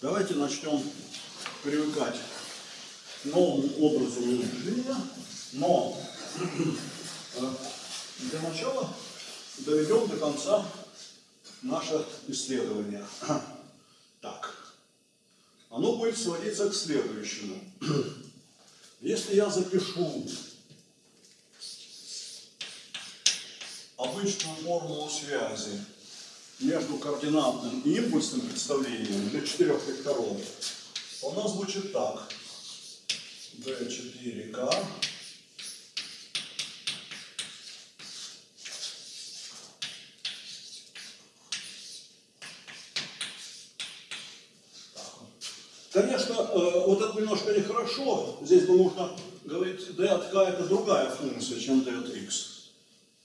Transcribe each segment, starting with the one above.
Давайте начнем привыкать к новому образу мышления, но э, для начала доведем до конца наше исследование. Так, оно будет сводиться к следующему. Если я запишу обычную формулу связи между координатным и импульсным представлением для четырех векторов, то она звучит так. B4K Конечно, э, вот это немножко нехорошо. Здесь бы нужно говорить, d от k это другая функция, чем d от x.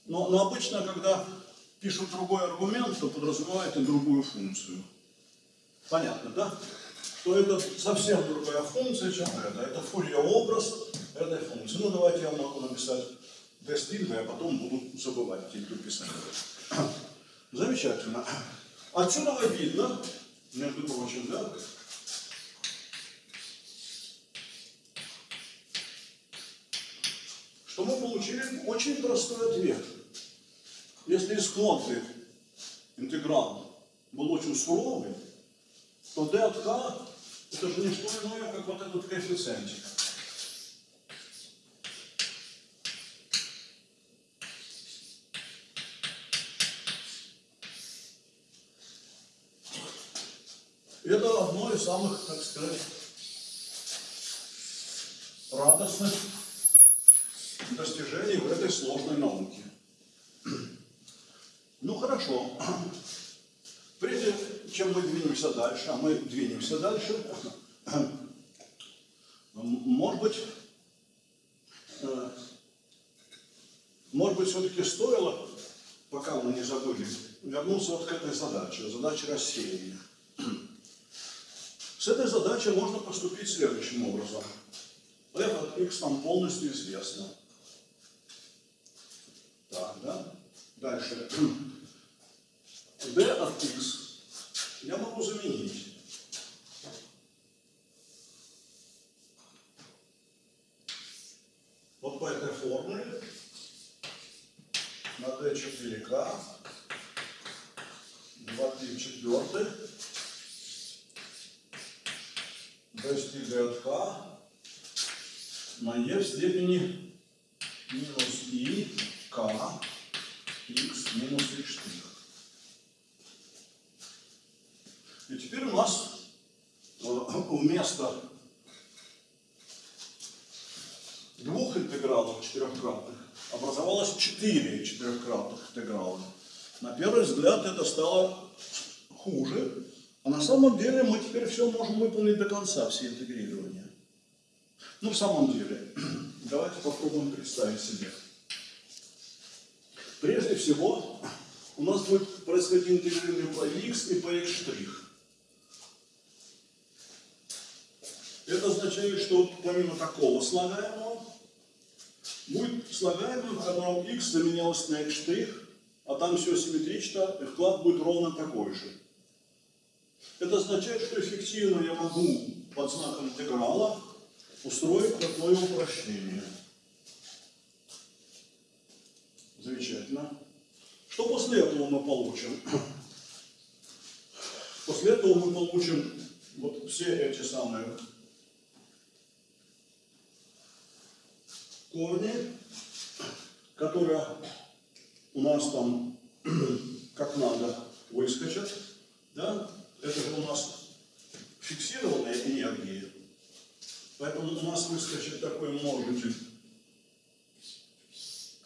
Но, но обычно, когда пишут другой аргумент, то подразумевает и другую функцию. Понятно, да? Что это совсем другая функция, чем это. Это фурье-образ этой функции. Ну, давайте я могу написать d стринга, а потом буду забывать типа писать. Замечательно. Отсюда видно, между прочим, да, то мы получили очень простой ответ. Если исходный интеграл был очень суровый, то k это же не что иное, как вот этот коэффициентик. Это одно из самых, так сказать, радостных достижений в этой сложной науке. Ну хорошо. Прежде чем мы двинемся дальше, а мы двинемся дальше, может быть, э, может быть, все-таки стоило, пока мы не забыли, вернуться вот к этой задаче, задаче рассеяния. С этой задачей можно поступить следующим образом. f от x нам полностью известно. Так, да? Дальше. d от x я могу заменить. Вот по этой формуле на d4k 2 3 четвертых достигает k на e в степени минус i k x минус x штрих. И теперь у нас э, вместо двух интегралов четырехкратных образовалось четыре четырехкратных интеграла. На первый взгляд это стало хуже, а на самом деле мы теперь все можем выполнить до конца, все интегрирования. Ну, в самом деле, давайте попробуем представить себе. Прежде всего, у нас будет происходить интегрирование по x и по x'. Это означает, что помимо такого слагаемого, будет слагаемое, в x заменялось на x', а там все симметрично, и вклад будет ровно такой же. Это означает, что эффективно я могу под знаком интеграла устроить такое упрощение. Замечательно. Что после этого мы получим? После этого мы получим вот все эти самые корни, которые у нас там как надо выскочат. Да? Это же у нас фиксированная энергия. Поэтому у нас выскочит такой множитель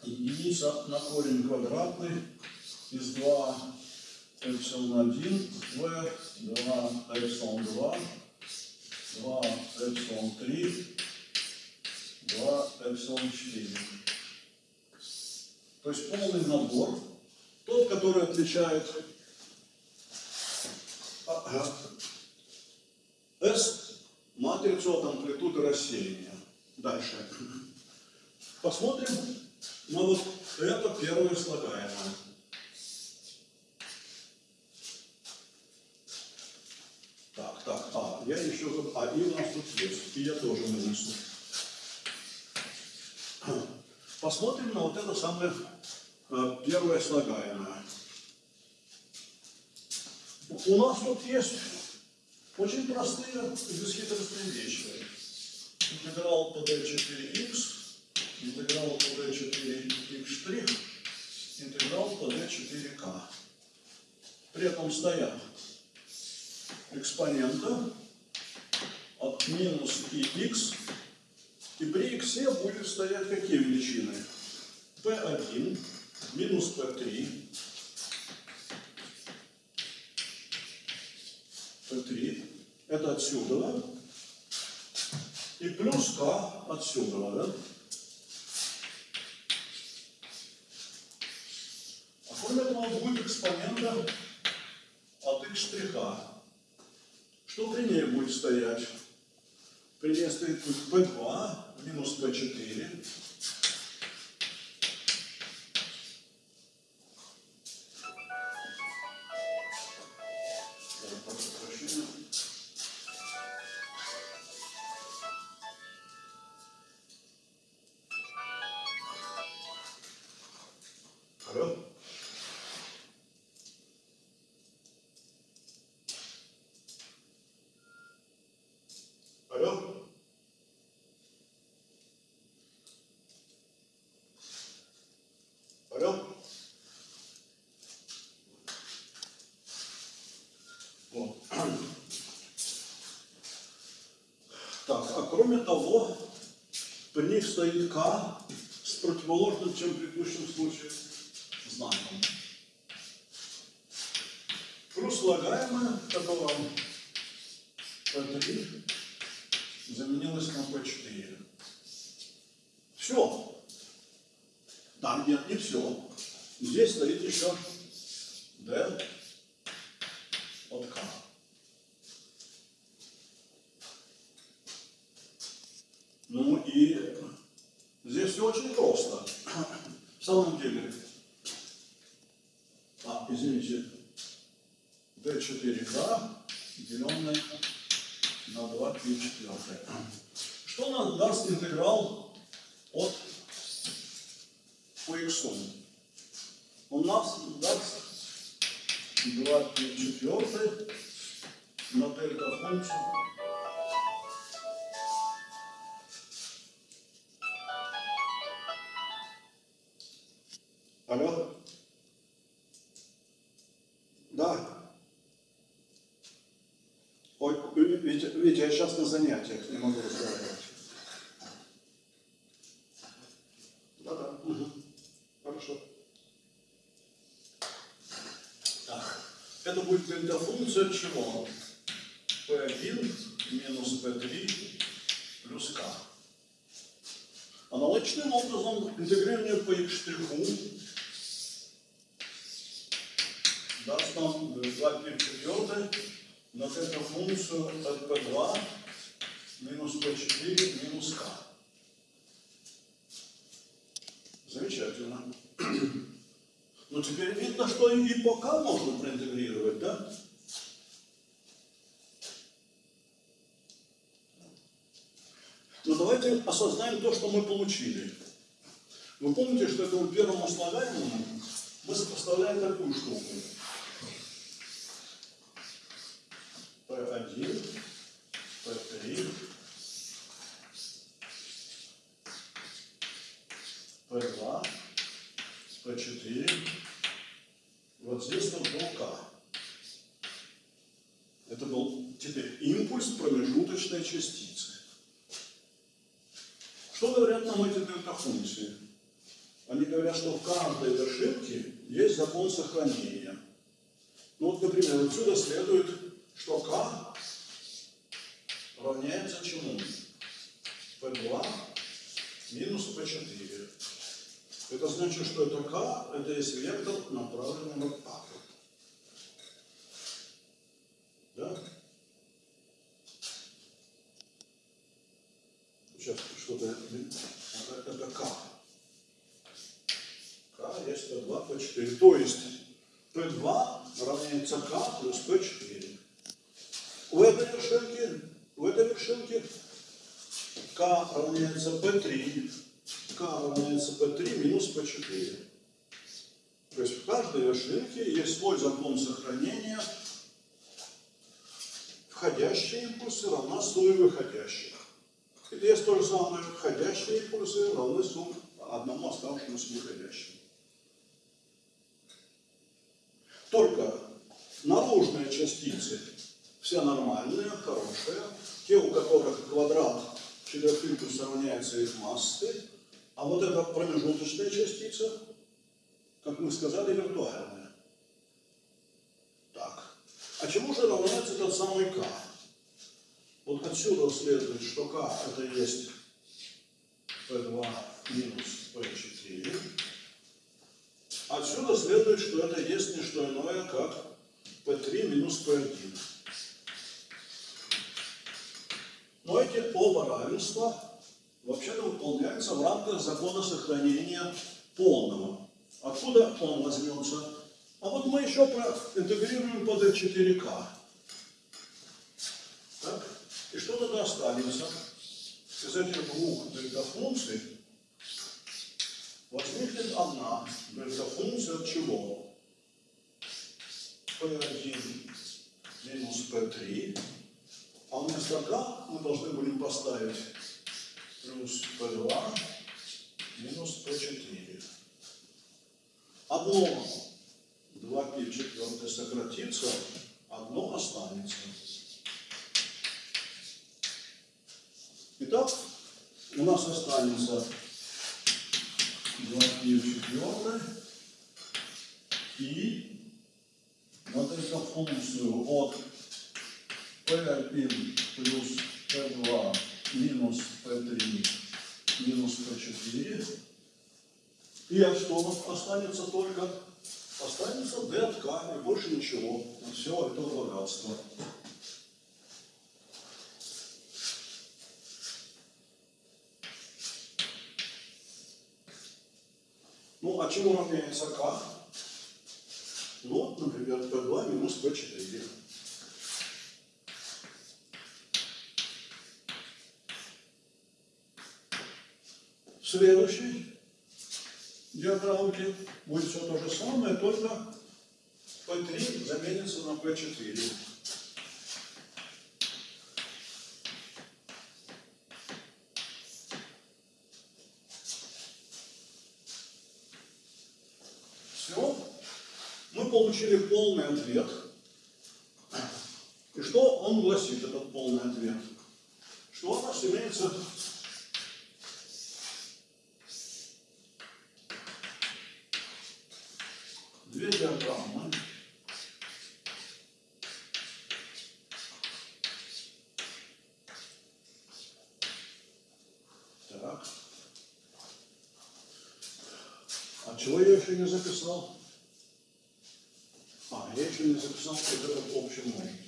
единица на корень квадратный из 2 эпсилон 1 в 2 эпсилон 2, 2 эпсилон 3, 2 эпсилон 4. То есть полный набор, тот, который отличает S матрицу от амплитуды рассеяния. Дальше. Посмотрим ну вот это первое слагаемое. я еще. А, и у нас тут есть. И я тоже вынесу. Посмотрим на вот это самое э, первое слагаемое. У нас тут есть очень простые бесхитростные вещи. Интеграл по d4x, интеграл по d4x', интеграл по d4k. При этом стоят экспонента от минус ix, и при x будет стоять какие величины? p1 минус p3 p3 это отсюда, да? И плюс k отсюда, да? А кроме этого будет экспонента от x штриха. Что при ней будет стоять? При ней стоит p2 минус p4 Алло? Алло? Алло? Вот. Так, а кроме того, при них стоит К с противоположным, чем в предыдущем случае, знаком. Плюс слагаемое, которое P3 заменилось на P4. Все. Там нет, не все. Здесь стоит еще я сейчас на занятиях не могу разговаривать. Да-да. Угу. Хорошо. Так. Это будет дельта-функция чего? P1 минус P3 плюс K. Аналогичным образом интегрирование по x штриху даст нам 2 пи четвертое на эту функцию от p2 минус p4 минус k. Замечательно. Ну теперь видно, что и по k можно проинтегрировать, да? Но давайте осознаем то, что мы получили. Вы помните, что этому первому слагаемому мы сопоставляем такую штуку. P1, P3, P2, P4. Вот здесь вот был К. Это был теперь импульс промежуточной частицы. Что говорят нам эти дельта-функции? Они говорят, что в каждой вершинке есть закон сохранения. Ну вот, например, отсюда следует, что k равняется чему? P2 минус P4. Это значит, что это k, это есть вектор, направленный на k. Да? Сейчас что-то... Это k. k есть P2, P4. То есть P2 равняется k плюс P4. в этой вершинке, в этой вершинке равняется p3, k равняется p3 минус p4. То есть в каждой вершинке есть свой закон сохранения. Входящие импульсы равна сумме выходящих. И есть то же самое. Входящие импульсы равны сумме одному оставшемуся выходящему. Только наружные частицы все нормальные, хорошие. Те, у которых квадрат четырехимпульса равняется их массы. А вот эта промежуточная частица, как мы сказали, виртуальная. Так. А чему же равняется этот самый k? Вот отсюда следует, что k это есть p2 минус p4. Отсюда следует, что это есть не что иное, как p3 минус p1. Но эти оба равенства вообще-то выполняются в рамках закона сохранения полного. Откуда он возьмется? А вот мы еще интегрируем под F4K. Так? И что тогда останется? Из этих двух дельта-функций возникнет одна дельта-функция от чего? P1 минус P3 а вместо k мы должны будем поставить плюс p2 минус p4. Одно 2π четвертое сократится, одно останется. Итак, у нас останется 2π четвертое и вот эту функцию от P1 плюс P2 минус P3 минус P4. И а что останется только? Останется D от K и больше ничего. Все это богатство. Ну, а чему равняется К? Ну, например, P2 минус P4. Следующей диаграммке будет все то же самое, только P3 заменится на P4. Все. Мы получили полный ответ. И что он гласит, этот полный ответ? Что у нас имеется две диаграммы. Так. А чего я еще не записал? А, я еще не записал вот этот общий множитель.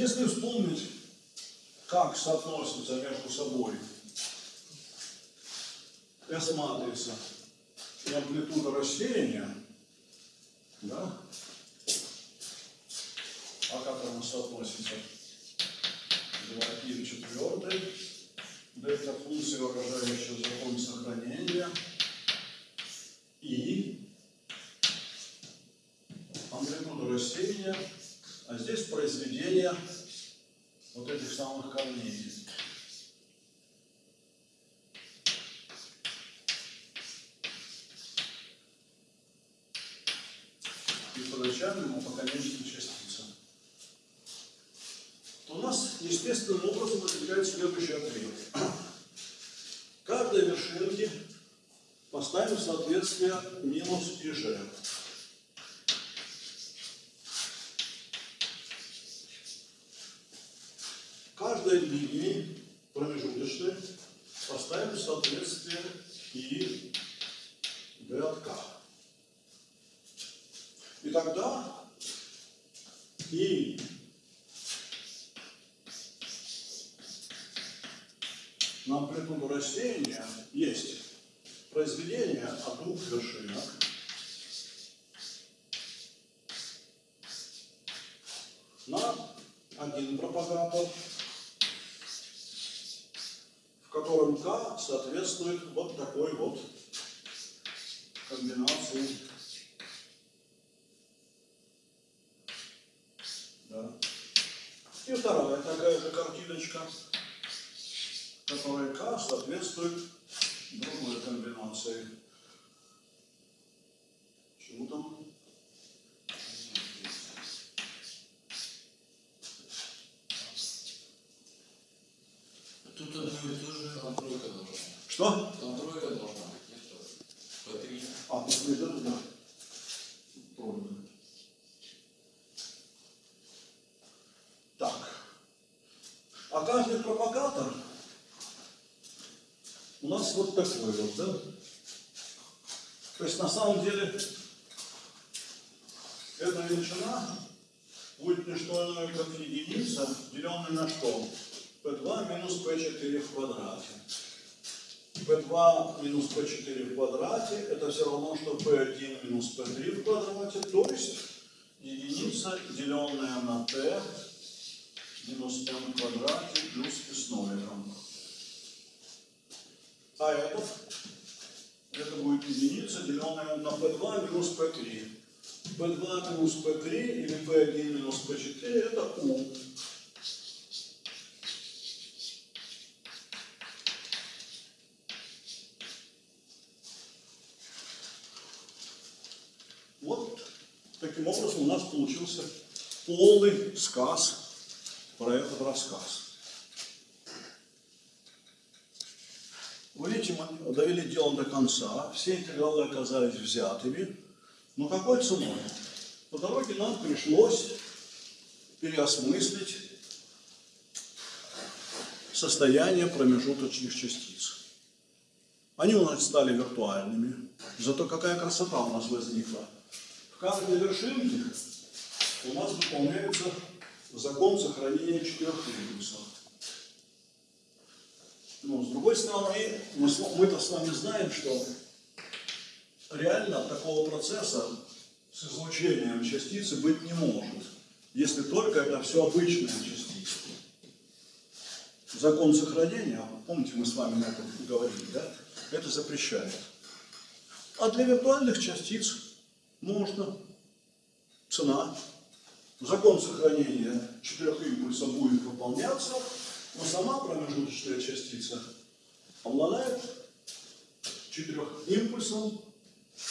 Если вспомнить, как соотносятся между собой S-матрица и амплитуда рассеяния, да, а как она соотносится? 2π четвертый, дельта функция, выражающая закон сохранения, и амплитуда рассеяния а здесь произведение вот этих самых камней. И по начальному, и по конечной частице. То у нас естественным образом возникает следующий ответ. Каждой вершинке поставим соответствие g. каждой линии промежуточной поставим соответствие и k. И тогда и амплитуду растения есть произведение от двух вершинок. на один пропагатор, в котором k соответствует вот такой вот комбинации. Да. И вторая такая же картиночка, которая k соответствует другой комбинации. Чему там? Тут одно и то же. Там тройка должна быть. Что? Там тройка должна быть, нет тоже. По три. А, после этого, да. Трудно. Так. А каждый пропагатор у нас вот такой вот, да? То есть на самом деле эта величина будет не что иное, как единица, деленная на что? p2 минус p4 в квадрате. p2 минус p4 в квадрате это все равно, что p1 минус p3 в квадрате, то есть единица, деленная на t минус m в квадрате плюс и с ноликом. А этот, это будет единица, деленная на p2 минус p3. p2 минус p3 или p1 минус p4 это u. Вот таким образом у нас получился полный сказ про этот рассказ. Вы видите, мы довели дело до конца, все интегралы оказались взятыми, но какой ценой? По дороге нам пришлось переосмыслить состояние промежуточных частиц. Они у нас стали виртуальными, зато какая красота у нас возникла. В каждой вершинке у нас выполняется закон сохранения четырех импульсов. Но с другой стороны, мы-то с вами знаем, что реально такого процесса с излучением частицы быть не может, если только это все обычные частицы. Закон сохранения, помните, мы с вами на этом говорили, да? Это запрещает. А для виртуальных частиц можно. Цена. Закон сохранения четырех импульсов будет выполняться, но сама промежуточная частица обладает четырех импульсом,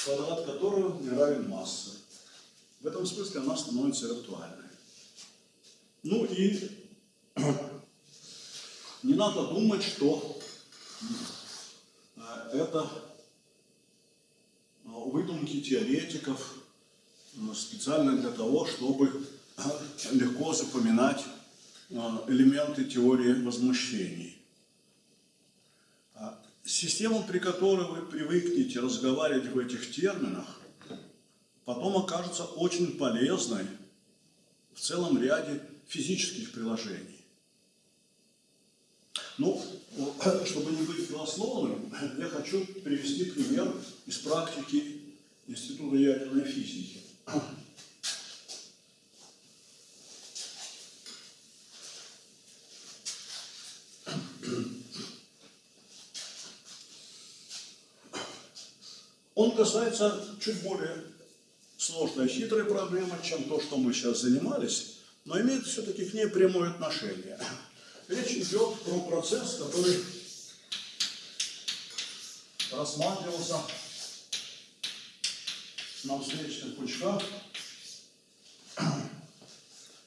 квадрат которого не равен массе. В этом смысле она становится виртуальной. Ну и не надо думать, что э, это э, выдумки теоретиков э, специально для того, чтобы легко запоминать э, элементы теории возмущений. А Система, при которой вы привыкнете разговаривать в этих терминах, потом окажется очень полезной в целом ряде физических приложений. Ну, чтобы не быть голословным, я хочу привести пример из практики Института ядерной физики. Он касается чуть более сложной хитрой проблемы, чем то, что мы сейчас занимались, но имеет все-таки к ней прямое отношение. Речь идет про процесс, который рассматривался на встречных пучках,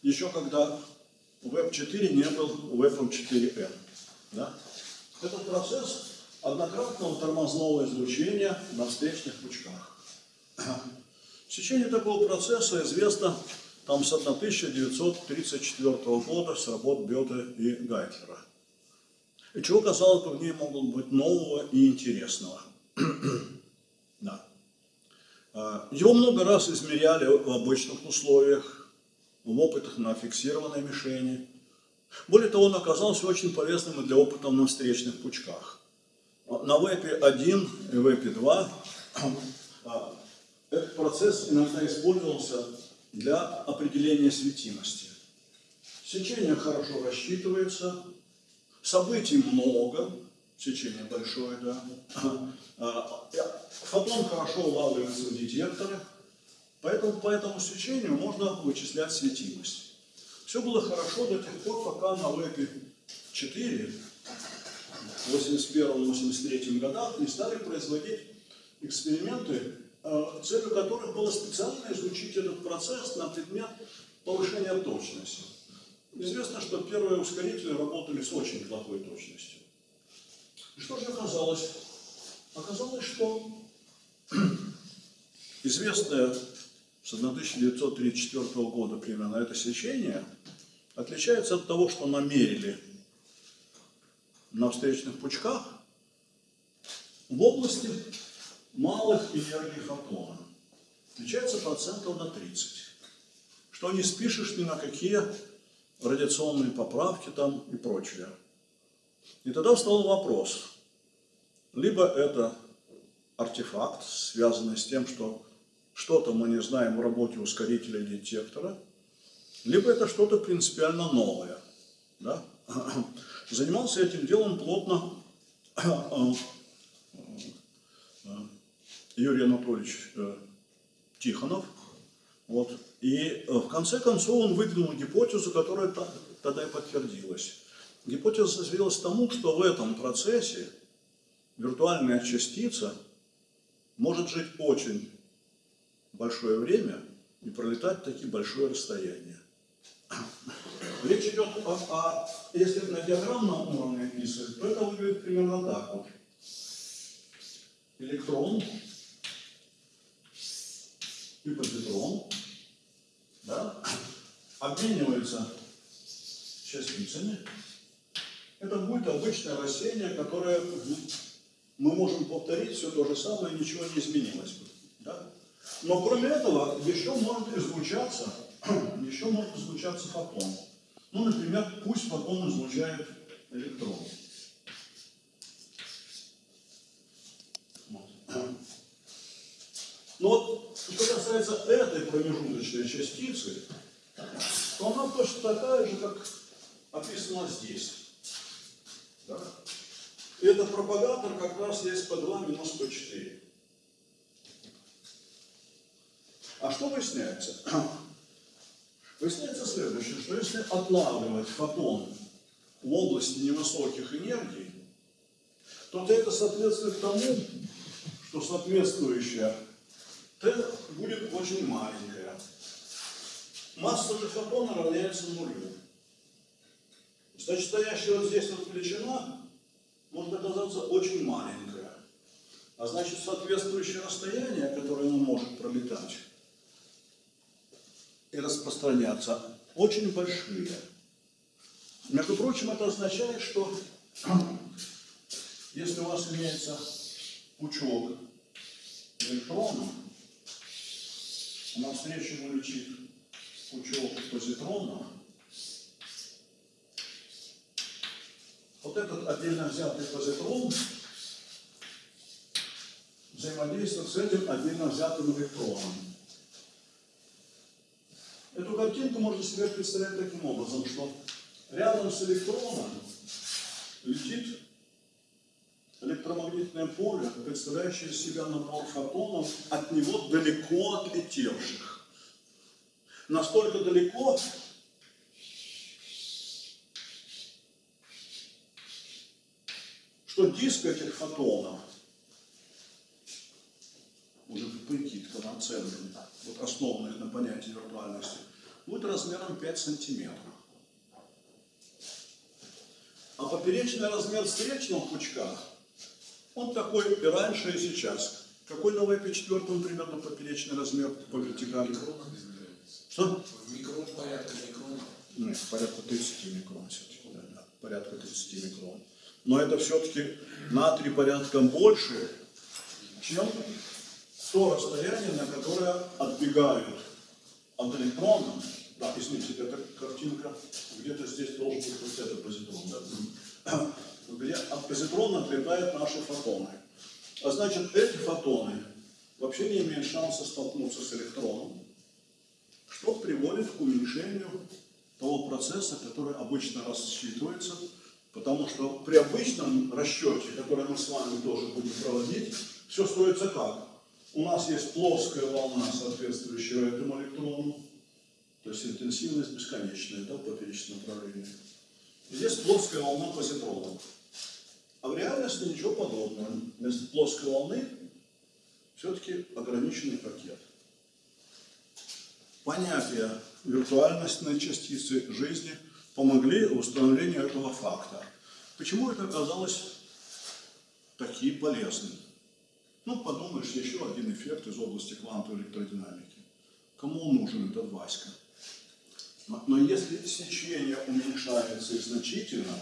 еще когда Web4 не был Web 4N. Да? Этот процесс однократного тормозного излучения на встречных пучках. В течение такого процесса известно там с 1934 года с работ Бета и Гайтлера. И чего, казалось бы, в ней могут быть нового и интересного. да. А, Его много раз измеряли в обычных условиях, в опытах на фиксированной мишени, Более того, он оказался очень полезным и для опытов на встречных пучках. На вебе 1 и вебе 2 а, этот процесс иногда использовался для определения светимости. Сечение хорошо рассчитывается, событий много, сечение большое, да. А, фотон хорошо улавливается в детекторе, поэтому по этому сечению можно вычислять светимость. Все было хорошо до тех пор, пока на вебе 4 в 81-83 годах не стали производить эксперименты, э, целью которых было специально изучить этот процесс на предмет повышения точности. Известно, что первые ускорители работали с очень плохой точностью. И что же оказалось? Оказалось, что известное с 1934 года примерно это сечение отличается от того, что намерили на встречных пучках в области малых энергий фотона. Отличается процентов на 30. Что не спишешь ни на какие радиационные поправки там и прочее. И тогда встал вопрос. Либо это артефакт, связанный с тем, что что-то мы не знаем в работе ускорителя и детектора, либо это что-то принципиально новое. Да? Занимался этим делом плотно Юрий Анатольевич э, Тихонов. Вот. И в конце концов он выдвинул гипотезу, которая тогда и подтвердилась. Гипотеза свелась к тому, что в этом процессе виртуальная частица может жить очень большое время и пролетать такие большое расстояние. Речь идет о, о если на диаграммном уровне описывать, то это выглядит примерно так вот. Электрон и позитрон да, обмениваются частицами. Это будет обычное растение, которое мы можем повторить все то же самое, ничего не изменилось. Да? Но кроме этого, еще может излучаться, еще может излучаться фотон. Ну, например, пусть фотон излучает электрон. Но вот, что касается этой промежуточной частицы, то она точно такая же, как описано здесь. Да? И этот пропагатор как раз есть P2 минус P4. А что выясняется? Выясняется следующее, что если отлавливать фотон в области невысоких энергий, то это соответствует тому, что соответствующая Т будет очень маленькая. Масса же фотона равняется нулю. Значит, стоящая вот здесь вот величина может оказаться очень маленькая. А значит, соответствующее расстояние, которое он может пролетать, и распространяться очень большие. Между прочим, это означает, что если у вас имеется пучок электронов, навстречу ему летит пучок позитронов, вот этот отдельно взятый позитрон взаимодействует с этим отдельно взятым электроном. Эту картинку можно себе представлять таким образом, что рядом с электроном летит электромагнитное поле, представляющее из себя набор фотонов, от него далеко отлетевших. Настолько далеко, что диск этих фотонов, уже прикидка на центре, вот основанных на понятии виртуальности, будет размером 5 сантиметров. А поперечный размер встречного пучка, он такой и раньше, и сейчас. Какой на VP4 примерно поперечный размер по вертикали? Что? В микрон порядка микрона. Нет, порядка 30 микрон все-таки, да, да, порядка 30 микрон. Но это все-таки на три порядка больше, чем то расстояние, на которое отбегают от электрона Да, извините, эта картинка, где-то здесь должен быть вот этот позитрон, да? где от позитрона отлетают наши фотоны. А значит, эти фотоны вообще не имеют шанса столкнуться с электроном, что приводит к уменьшению того процесса, который обычно рассчитывается, потому что при обычном расчете, который мы с вами тоже будем проводить, все строится как? У нас есть плоская волна, соответствующая этому электрону, то есть интенсивность бесконечная, да, в поперечном направлении. Здесь плоская волна позитрона. А в реальности ничего подобного. Вместо плоской волны все-таки ограниченный пакет. Понятия виртуальностной частицы жизни помогли в установлении этого факта. Почему это оказалось таким полезным? Ну, подумаешь, еще один эффект из области квантовой электродинамики. Кому он нужен этот Васька? Но, если сечение уменьшается значительно,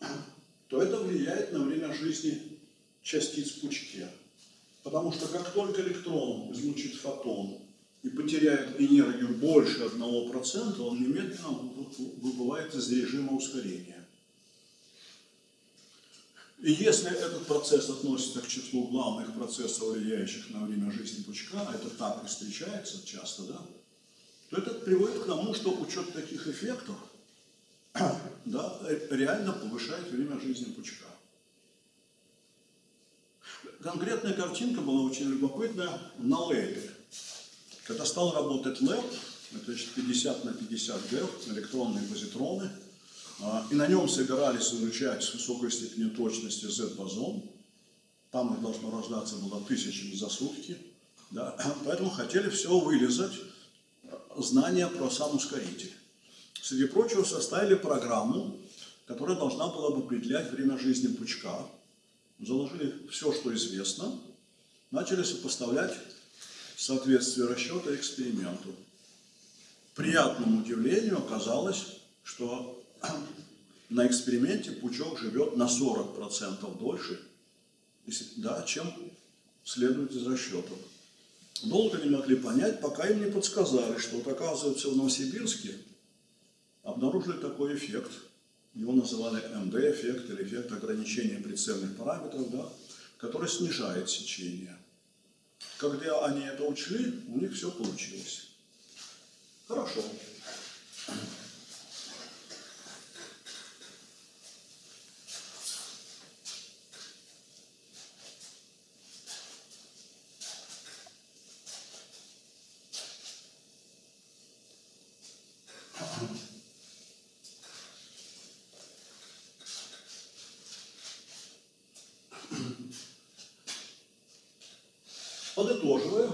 то это влияет на время жизни частиц в пучке. Потому что как только электрон излучит фотон и потеряет энергию больше 1%, он немедленно выбывает из режима ускорения. И если этот процесс относится к числу главных процессов, влияющих на время жизни пучка, а это так и встречается часто, да, то это приводит к тому, что учет таких эффектов да, реально повышает время жизни пучка. Конкретная картинка была очень любопытная на лэпе. Когда стал работать лэп, это значит 50 на 50 ГЭФ, электронные позитроны, и на нем собирались изучать с высокой степенью точности Z-бозон, там их должно рождаться было тысячами за сутки, да, поэтому хотели все вылезать, знания про сам ускоритель. Среди прочего составили программу, которая должна была бы определять время жизни пучка. Заложили все, что известно, начали сопоставлять соответствие расчета эксперименту. Приятному удивлению оказалось, что на эксперименте пучок живет на 40% дольше, да, чем следует из расчетов. Долго не могли понять, пока им не подсказали, что вот оказывается в Новосибирске обнаружили такой эффект. Его называли МД-эффект или эффект ограничения прицельных параметров, да, который снижает сечение. Когда они это учли, у них все получилось. Хорошо. Подытоживая,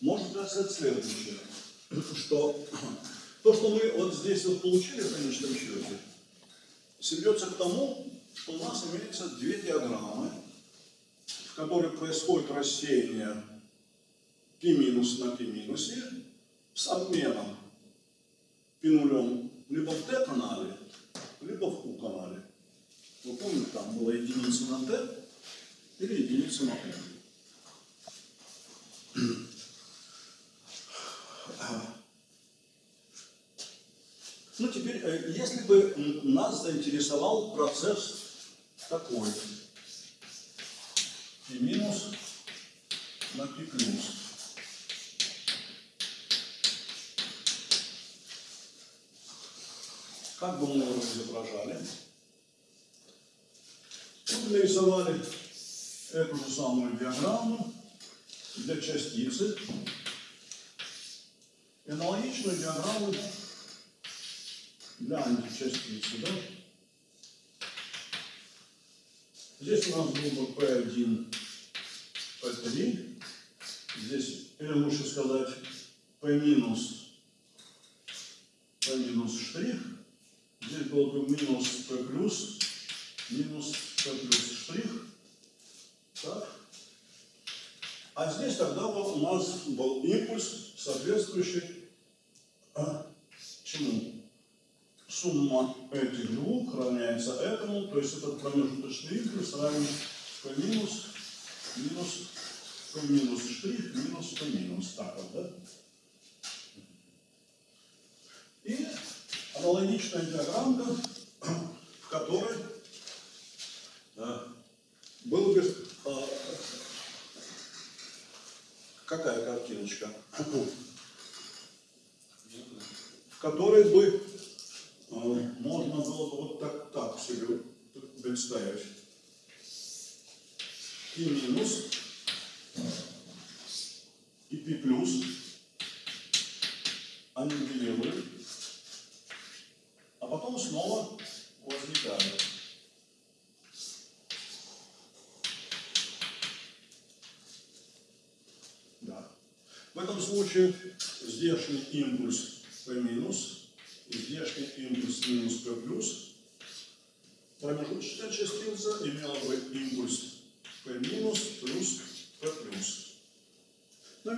можно сказать следующее, что то, что мы вот здесь вот получили в конечном счете, сведется к тому, что у нас имеется две диаграммы, в которых происходит рассеяние π минус на π минусе с обменом π нулем либо в t-канале, либо в q-канале. Вы помните, там была единица на t или единица на q. если бы нас заинтересовал процесс такой, и минус на пи плюс. Как бы мы его изображали? Мы нарисовали эту же самую диаграмму для частицы аналогичную диаграмму для античастицы. Да? Здесь у нас бы P1, P3. Здесь, или лучше сказать, P минус, P минус штрих. Здесь был бы минус P плюс, минус P плюс штрих. Так. А здесь тогда у нас был импульс, соответствующий а, чему? Сумма этих двух равняется этому, то есть этот промежуточный импульс равен P минус, минус, P минус штрих, минус P минус. Так вот, да? аналогичная диаграмма, в которой э, был бы э, какая картиночка, в которой бы э, можно было бы вот себе представить. И минус, и пи плюс, они нивелируют, а потом снова возникают. Да. В этом случае здешний импульс P минус и здешний импульс минус P плюс промежуточная частица имела бы импульс P минус плюс P плюс. Но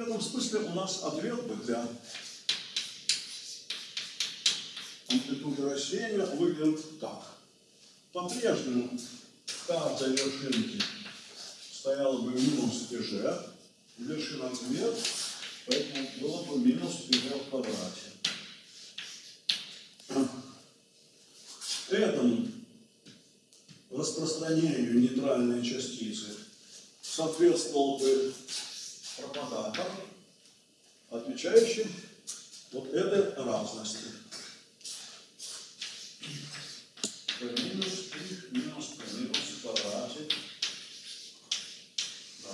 в смысле у нас ответ бы для амплитуды растения выглядит так. По-прежнему в каждой вершинке стояла бы минус ТЖ, вершина вверх, поэтому было бы минус ТЖ в квадрате. Этому распространению нейтральной частицы соответствовал бы пропагатор, отвечающий вот этой разности. Минус π минус минус в. Да.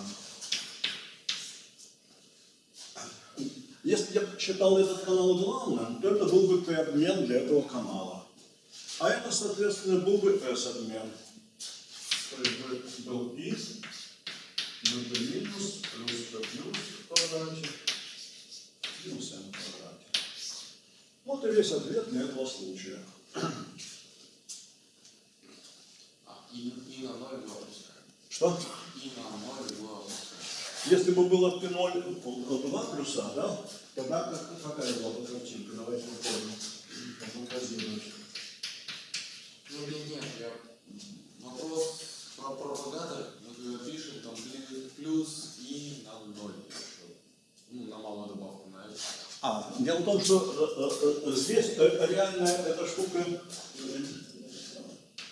Если я считал этот канал главным, то это был бы P-обмен для этого канала. А это, соответственно, был бы S-обмен. То есть бы был бы минус, плюс P плюс в минус M в квадрате. Вот и весь ответ для этого случая. А, и, и на 0 2 опускаем. Что? И на 0 2 опускаем. Если бы было P0 2 плюса, да, тогда как, какая была бы картинка? Давайте попробуем пофантазировать. Ну, нет, нет, я... Вопрос про пропагатор, мы пишем, там плюс и на 0. Ну, на малую добавку на. А, дело в том, что э, э, э, здесь реально эта штука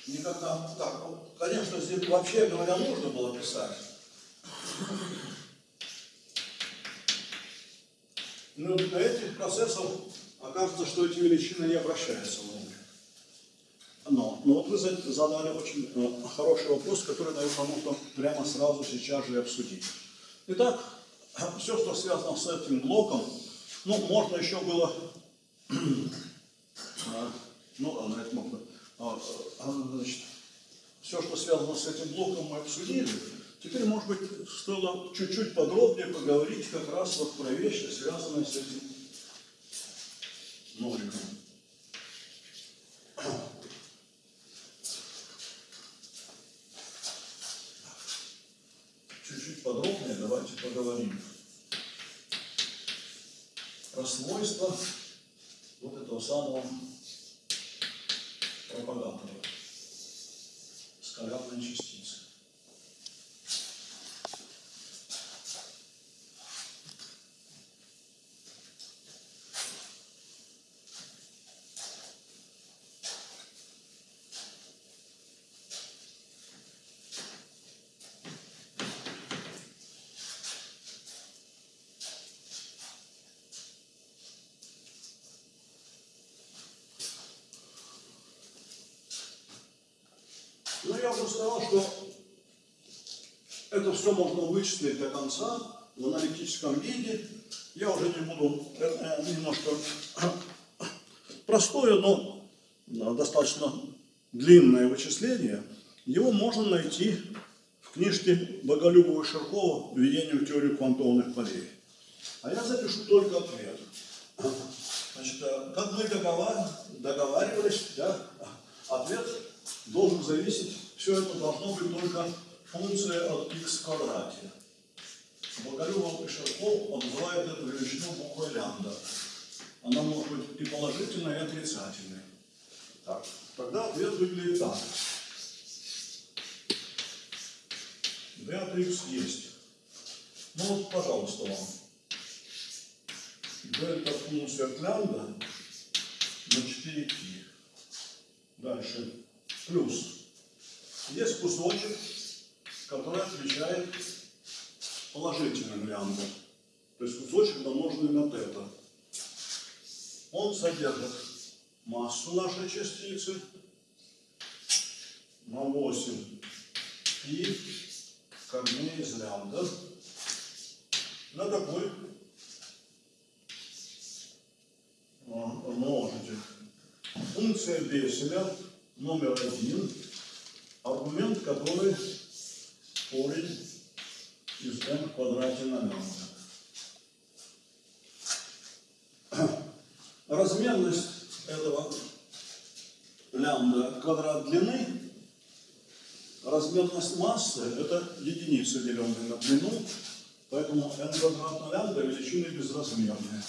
никогда так. ну, Конечно, здесь вообще говоря нужно было писать. Но для этих процессов окажется, что эти величины не обращаются в ноль. Но, но вот вы за- задали очень хороший вопрос, который, наверное, можно прямо сразу сейчас же обсудить. Итак, все, что связано с этим блоком, ну, можно еще было, а, ну, ладно, это можно, А, а, значит, все, что связано с этим блоком, мы обсудили. Теперь, может быть, стоило чуть-чуть подробнее поговорить как раз вот про вещи, связанные с этим ноликом. Чуть-чуть подробнее давайте поговорим про свойства вот этого самого пропагатора скалярной частицы. Ну, я уже сказал, что это все можно вычислить до конца в аналитическом виде. Я уже не буду, это немножко простое, но достаточно длинное вычисление. Его можно найти в книжке Боголюбова и Ширкова «Введение в теорию квантовых полей». А я запишу только ответ. Значит, э, как мы договар- договаривались, да, ответ должен зависеть, все это должно быть только функция от x квадрате. Боголюбов и Ширков называют эту величину буквой лямбда. Она может быть и положительной, и отрицательной. Так, тогда ответ выглядит так. d от x есть. Ну вот, пожалуйста, вам. Дельта функция от лямбда на 4π. Дальше. Плюс. Есть кусочек, который отвечает положительным лямбда. То есть кусочек домноженный на тета. Он содержит массу нашей частицы на 8 пи корней из лямбда на какой множитель. Функция Беселя номер один, аргумент, который корень из n в квадрате на лямбда. Размерность этого лямбда квадрат длины, размерность массы – это единица, деленная на длину, поэтому n квадрат на лямбда величины безразмерные.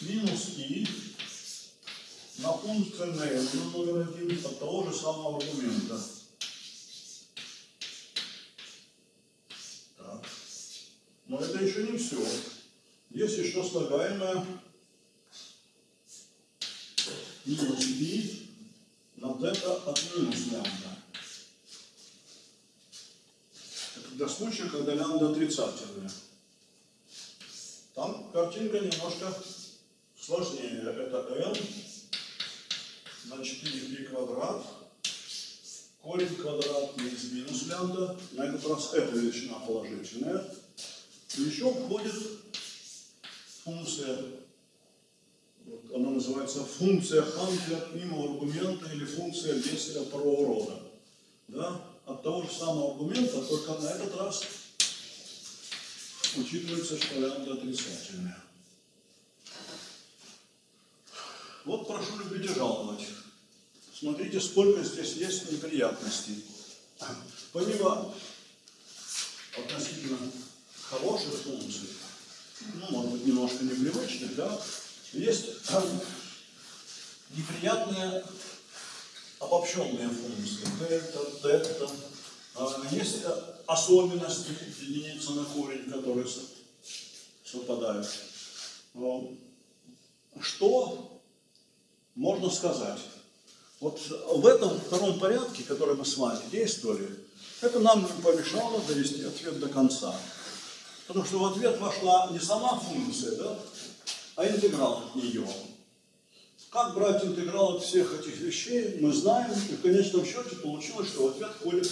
Минус и на функцию n номер один от того же самого аргумента. Так. Но это еще не все. Есть еще слагаемое минус π на тета от минус лямбда. Это для случая, когда лямбда отрицательная. Там картинка немножко сложнее. Это n на 4π квадрат, корень квадратный из минус лямбда. На этот раз эта величина положительная. Еще входит функция вот она называется функция Ханкля мимо аргумента или функция Беселя второго рода. Да? От того же самого аргумента, только на этот раз учитывается, что лямбда отрицательная. Вот прошу любить и жаловать. Смотрите, сколько здесь есть неприятностей. Помимо относительно хороших функций, ну, может быть, немножко непривычных, да, есть неприятные обобщенные функции. Дельта, дельта. Есть особенности единицы на корень, которые совпадают. Что можно сказать? Вот в этом втором порядке, который мы с вами действовали, это нам не помешало довести ответ до конца. Потому что в ответ вошла не сама функция, да, а интеграл от нее. Как брать интеграл от всех этих вещей, мы знаем, и в конечном счете получилось, что в ответ входит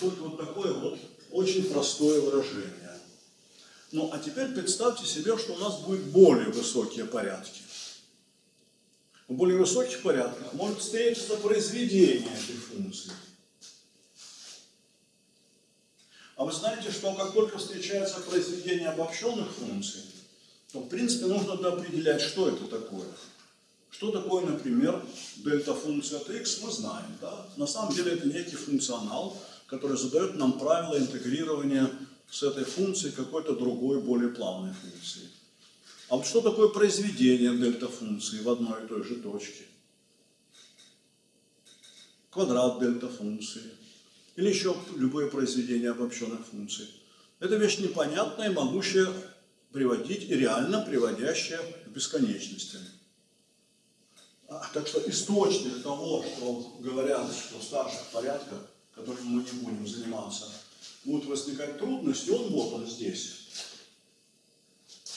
только вот такое вот очень простое выражение. Ну, а теперь представьте себе, что у нас будет более высокие порядки. В более высоких порядках может встретиться произведение этой функции. А вы знаете, что как только встречается произведение обобщенных функций, то в принципе нужно определять, что это такое. Что такое, например, дельта-функция от x, мы знаем. Да? На самом деле это некий функционал, который задает нам правила интегрирования с этой функцией какой-то другой, более плавной функции. А вот что такое произведение дельта-функции в одной и той же точке? Квадрат дельта-функции. Или еще любое произведение обобщенных функций. Это вещь непонятная, могущая приводить и реально приводящая к бесконечности. А, так что источник того, что говорят, что в старших порядках, которыми мы не будем заниматься, будут возникать трудности, он вот он здесь.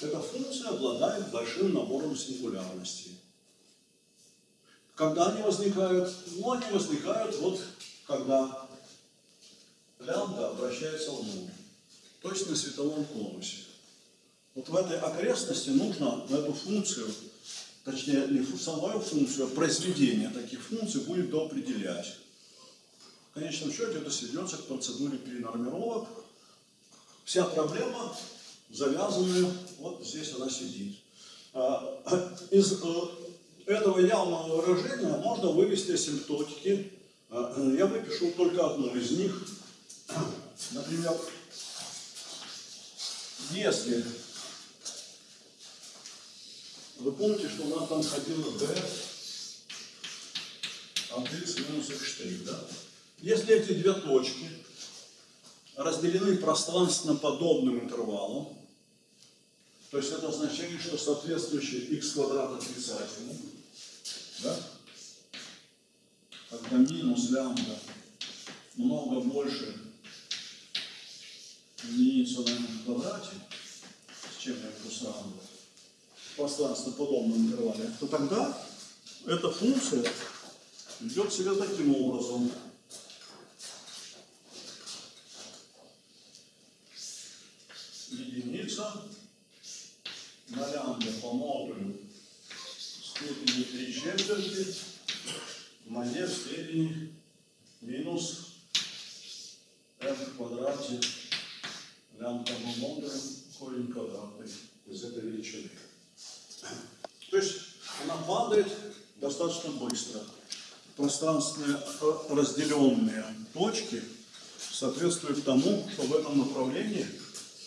Эта функция обладает большим набором сингулярностей. Когда они возникают? Ну, они возникают вот, когда лямбда обращается в нуль. Точно на световом конусе. Вот в этой окрестности нужно эту функцию, точнее не самую функцию, а произведение таких функций будет доопределять. В конечном счете это сведется к процедуре перенормировок. Вся проблема завязанная, вот здесь она сидит. А, из э, этого явного выражения можно вывести асимптотики. А, я выпишу только одну из них. Например, если вы помните, что у нас там ходило d от x минус x', да? Если эти две точки разделены пространственно подобным интервалом, то есть это означает, что соответствующий x квадрат отрицательный, Да? Когда минус лямбда много больше на n в квадрате, с чем я это сравниваю, в пространственно-подобном интервале, то тогда эта функция ведет себя таким образом. Единица. На лямбда по модулю степени 3 четверти в моей степени минус m в квадрате лямбда по модулю корень квадратный из этой величины. То есть она падает достаточно быстро. Пространственные э, разделенные точки соответствуют тому, что в этом направлении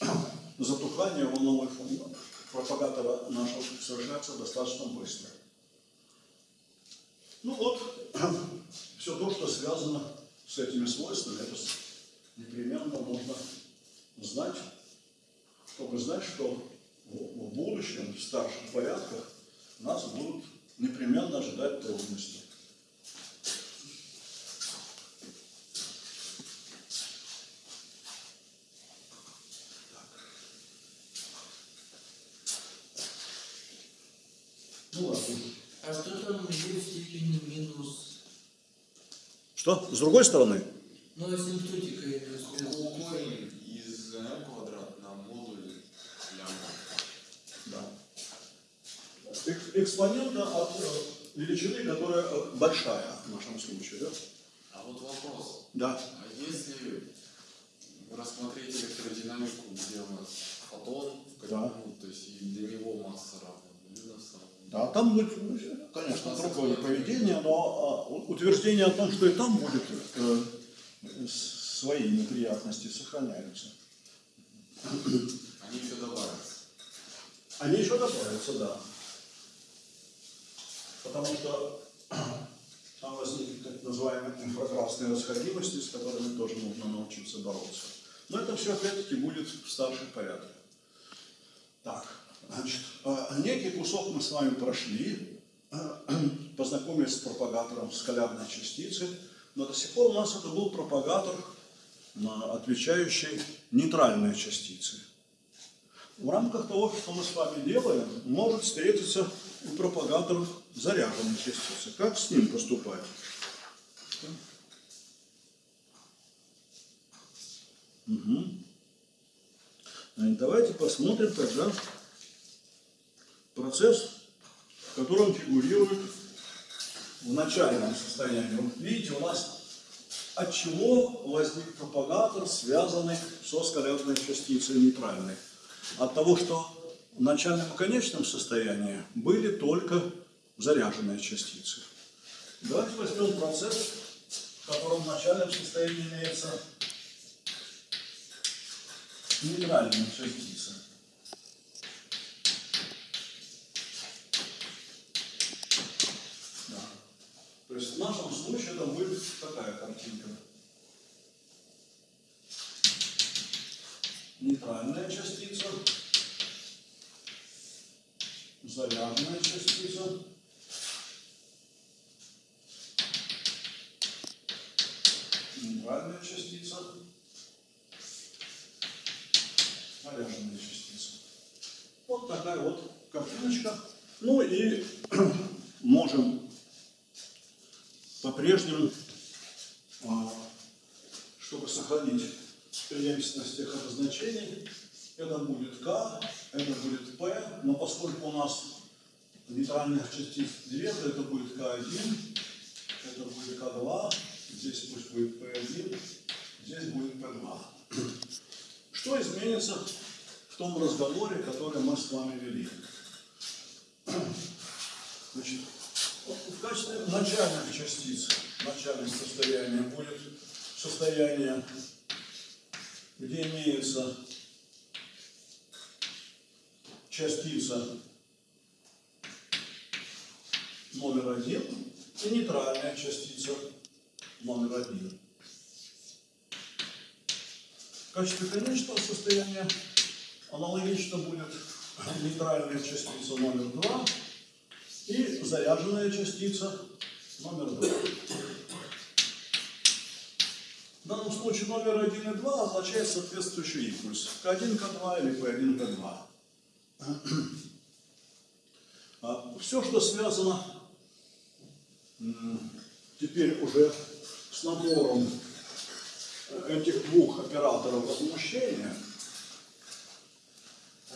затухание волновой функции пропагатора нашего совершается достаточно быстро. Ну вот, все то, что связано с этими свойствами, это непременно нужно знать, чтобы знать, что в будущем, в старших порядках, нас будут непременно ожидать трудности. Ну ладно. А что там в степени минус? Что? С другой стороны? Ну, асимптотика имеется Экспонента от э, величины, которая э, большая в нашем случае, да? А вот вопрос. Да. А если рассмотреть электродинамику, где у нас фотон, Да. ну, то есть и для него масса равна. Да, там будет, конечно, другое поведение, но а, утверждение о том, что и там будет э, свои неприятности сохраняются. Они еще добавятся. Они еще добавятся, да. Потому что там возникнут так называемые инфракрасные расходимости, с которыми тоже нужно научиться бороться. Но это все опять-таки будет в старших порядках. Так, значит, э, некий кусок мы с вами прошли, э, познакомились с пропагатором скалярной частицы, но до сих пор у нас это был пропагатор, отвечающий нейтральной частице. В рамках того, что мы с вами делаем, может встретиться и пропагатор заряженной частицы. Как с ним поступать? Угу. Давайте посмотрим тогда процесс, в котором фигурирует в начальном состоянии. Вот видите, у нас от чего возник пропагатор, связанный со скалярной частицей нейтральной? От того, что в начальном и конечном состоянии были только заряженные частицы. Давайте возьмем процесс, в котором в начальном состоянии имеется нейтральная частица. Да. То есть в нашем случае это будет такая картинка. Нейтральная частица, заряженная частица, нейтральная частица, заряженная частица. Вот такая вот картиночка. Ну и можем по-прежнему, а, чтобы сохранить преемственность тех обозначений, это будет К, это будет П, но поскольку у нас нейтральных частиц две, то это будет К1, это будет К2, здесь пусть будет П1, здесь будет П2. Что изменится в том разговоре, который мы с вами вели? Значит, в качестве начальных частиц, начальное состояние будет состояние, где имеется частица номер один и нейтральная частица номер один. В качестве конечного состояния аналогично будет нейтральная частица номер два и заряженная частица номер 2. В данном случае номер 1 и 2 означает соответствующий импульс. К1, К2 или P1, P2. Все, что связано теперь уже с набором этих двух операторов возмущения,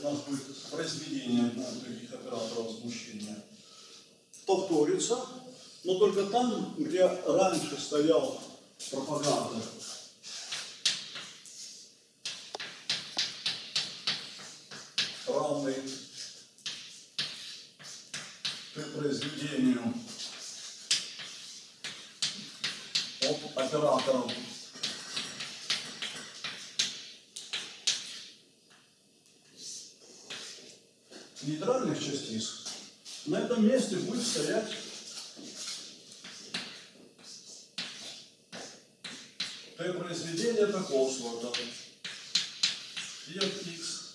у нас будет произведение таких операторов возмущения, повторится, но только там, где раньше стоял пропаганда. Равный произведению от операторов нейтральных частиц, на этом месте будет стоять Т произведение такого сорта. И от x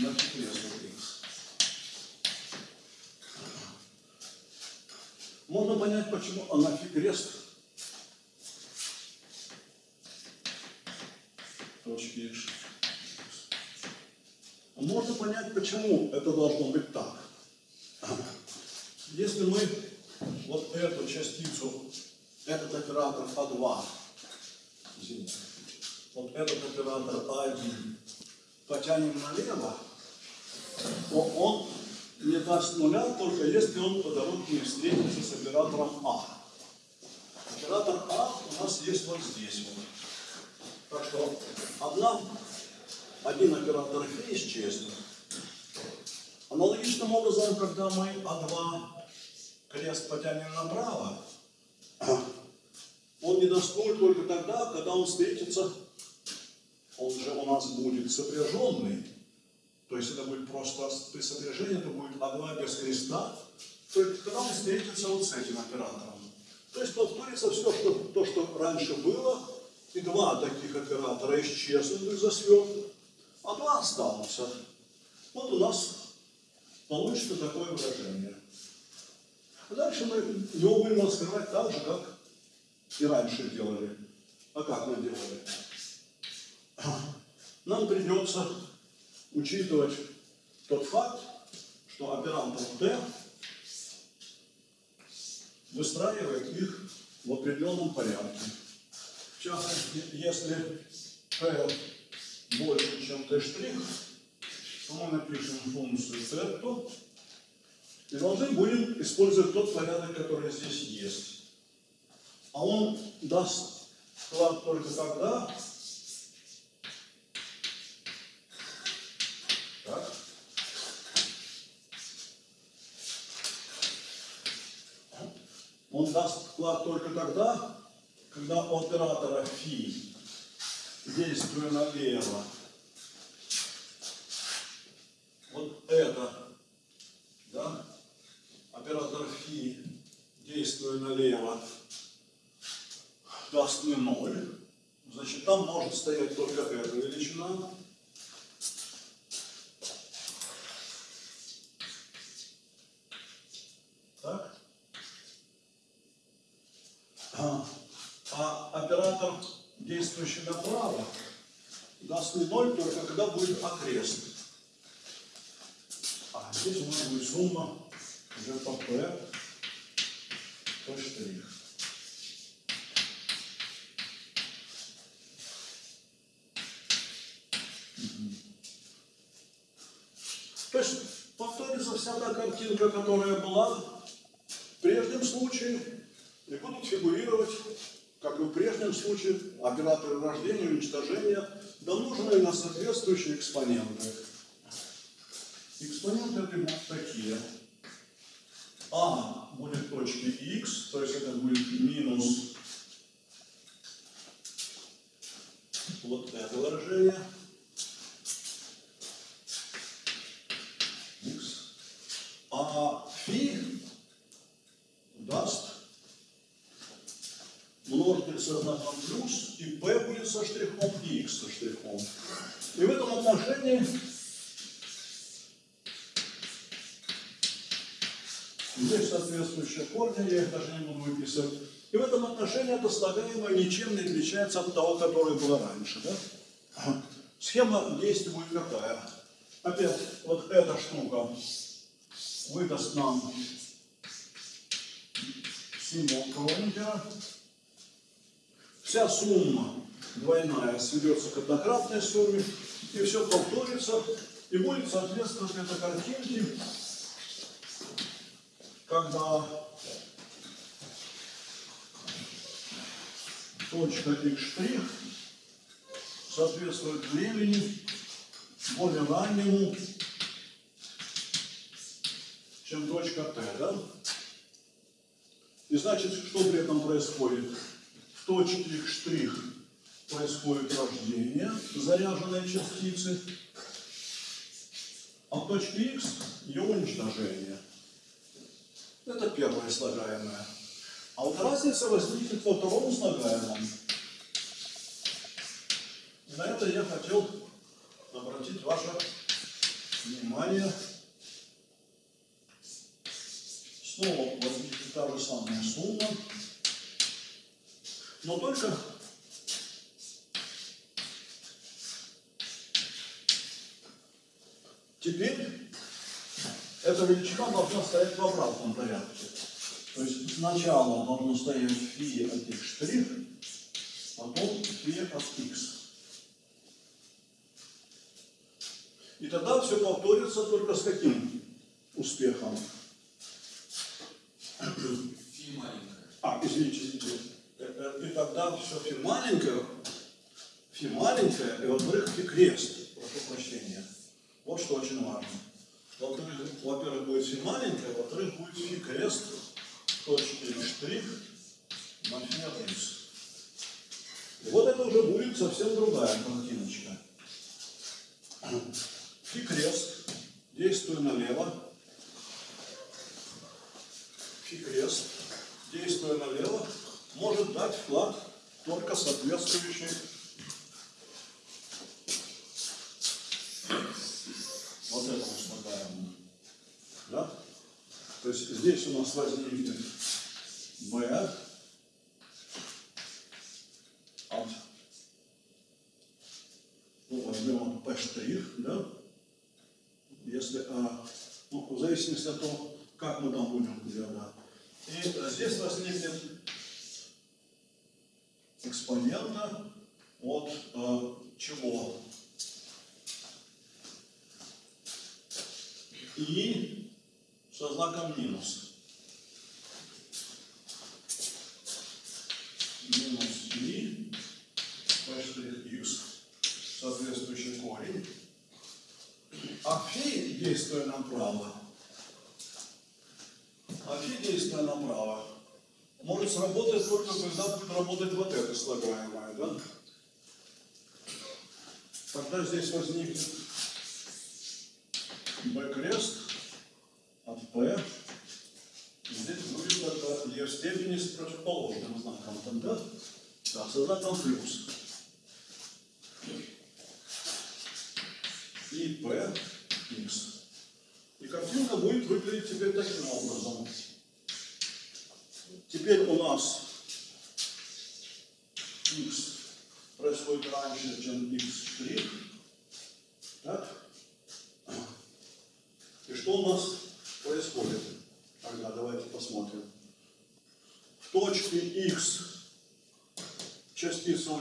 на кресло x. Можно понять, почему анафи крест точки x. Можно понять, почему это должно быть так. Если мы вот эту частицу, этот оператор А2, извините, вот этот оператор А1 потянем налево, то он не даст нуля, только если он по дороге встретится с оператором А. Оператор А у нас есть вот здесь вот. Так что одна, один оператор Фи исчезнет. Аналогичным образом, когда мы А2 крест потянем направо, он не нуль только тогда, когда он встретится, он же у нас будет сопряженный, то есть это будет просто при сопряжении, это будет А2 без креста, только когда он встретится вот с этим оператором. То есть повторится все, что, то, что раньше было, и два таких оператора исчезнут из-за сверток, а два останутся. Вот у нас получится такое выражение. А дальше мы его будем раскрывать так же, как и раньше делали. А как мы делали? Нам придется учитывать тот факт, что оператор Т выстраивает их в определенном порядке. Частности, если P больше, чем T', то мы напишем функцию θ и должны будем использовать тот порядок, который здесь есть. А он даст вклад только тогда, он даст вклад только тогда, когда оператора фи, действуя налево, вот это, да, оператор фи, действуя налево, даст мне ноль, значит, там может стоять только эта величина. Так? А, оператор, действующий направо, даст мне ноль только когда будет окрест. А здесь у нас будет сумма уже по P штрих. То есть повторится вся та картинка, которая была в прежнем случае, и будут фигурировать, как и в прежнем случае, операторы рождения и уничтожения, домноженные на соответствующие экспоненты. Экспоненты это будут такие. А будет точки x, то есть это будет минус вот это выражение. x. А фи даст множитель со знаком плюс, и p будет со штрихом, и x со штрихом. И в этом отношении Здесь соответствующие корни, я их даже не буду выписывать. И в этом отношении это слагаемое ничем не отличается от того, которое было раньше. Да? Схема действия будет какая? Опять вот эта штука выдаст нам символ Кронигера. Вся сумма двойная сведется к однократной сумме, и все повторится, и будет соответствовать этой картинке, когда точка x' соответствует времени более раннему, чем точка t, да? И значит, что при этом происходит? В точке x' происходит рождение заряженной частицы, а в точке x ее уничтожение. Это первое слагаемое. А вот разница возникнет во втором слагаемом. На это я хотел обратить ваше внимание. Снова возникнет та же самая сумма, но только теперь эта величина должна стоять в обратном порядке. То есть сначала должно стоять фи от x', потом фи от x. И тогда все повторится только с каким успехом? Фи маленькая. А, извините, извините. Э, э, И тогда все фи маленькое, фи маленькое, и во-вторых, фи крест. Прошу прощения. Вот что очень важно. Во-первых, будет фи маленькое, во-вторых, будет фи крест, точки или штрих на x. И вот это уже будет совсем другая картиночка. Фи крест, действуя налево, фи крест, действуя налево, может дать вклад только соответствующий вот этому слагаемому. Да? То есть здесь у нас возникнет b от, ну, возьмем p штрих, да? Если, а, ну, в зависимости от того, как мы там будем делать, да. И здесь возникнет экспонента от э, чего? И со знаком минус. Минус и p соответствующий корень. А фи, действуя направо, а фи, действуя направо, может сработать только когда будет работать вот это слагаемое, да? Тогда здесь возникнет b крест от p. Здесь будет тогда ее степени с противоположным знаком. там да, так создать там плюс. И p x. И картинка будет выглядеть теперь таким образом. Теперь у нас x происходит раньше, чем x3.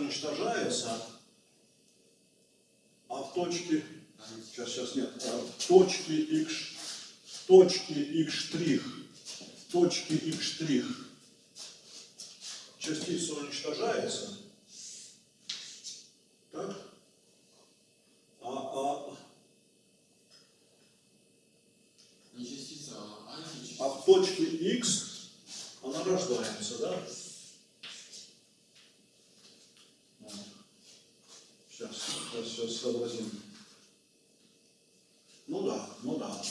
Уничтожается, а в точке Сейчас, сейчас нет. А В точке x, в точке x штрих, в точке x штрих частица уничтожается. Так? А, а, Не частица, а а в точке x она рождается, да? Вот. Сейчас, сейчас сообразим. Ну да, ну да.